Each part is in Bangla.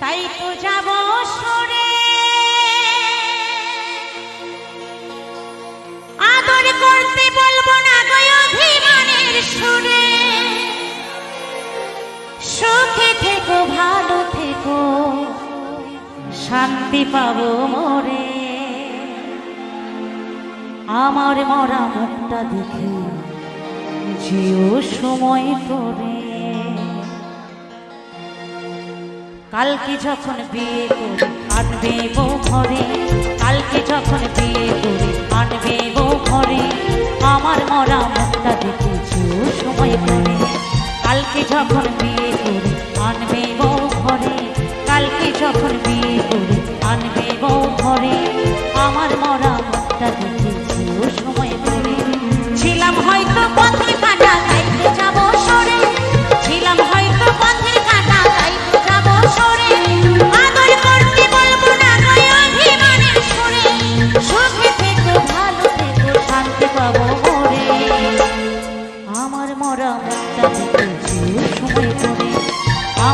তাই তো যাব সরে। আদর করতে বলব না গো অভিমানের সুখে থেকো, ভালো থেকো, শান্তি পাবো মরে। আমার মরা মুখটা দেখে সময় করে কালকে যখন বিয়ে করে, আনবে বউ ঘরে। কালকে যখন বিয়ে করে, আনবে বউ ঘরে। আমার মরা মুখটা দেখে সময় করে কালকে যখন বিয়ে করে, আনবে বউ ঘরে। কালকে যখন বিয়ে করে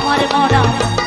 আমার মরা।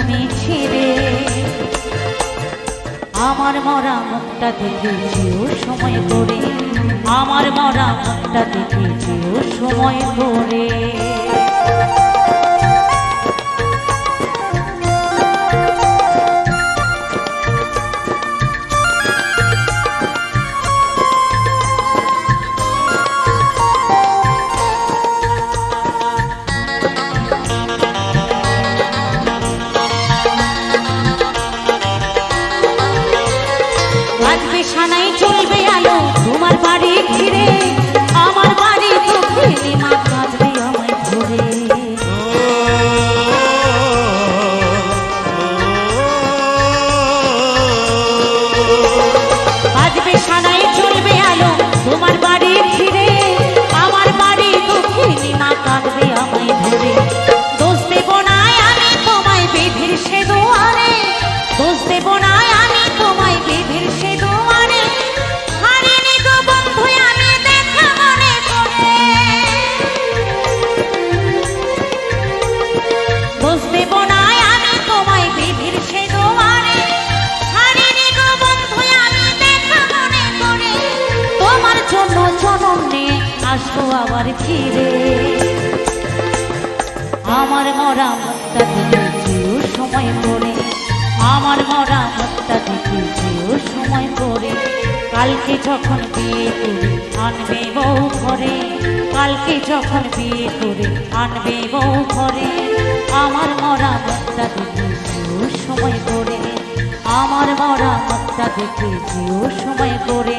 তুমি ছিলে আমার মরা মুখটা দেখে যেও সময় করে। আমার মরা মুখটা দেখে যেও সময় করে। আসব আবার ফিরে। আমার মরা মুখটা দেখে যেও সময় পরে আমার মরা মুখটা দেখে যেও সময় পরে কালকে যখন বিয়ে করে আনবে বউ ঘরে। কালকে যখন বিয়ে করে আনবে বউ ঘরে। আমার মরা মুখটা দেখে যেও সময় পরে আমার মরা মুখটা দেখে যেও সময় করে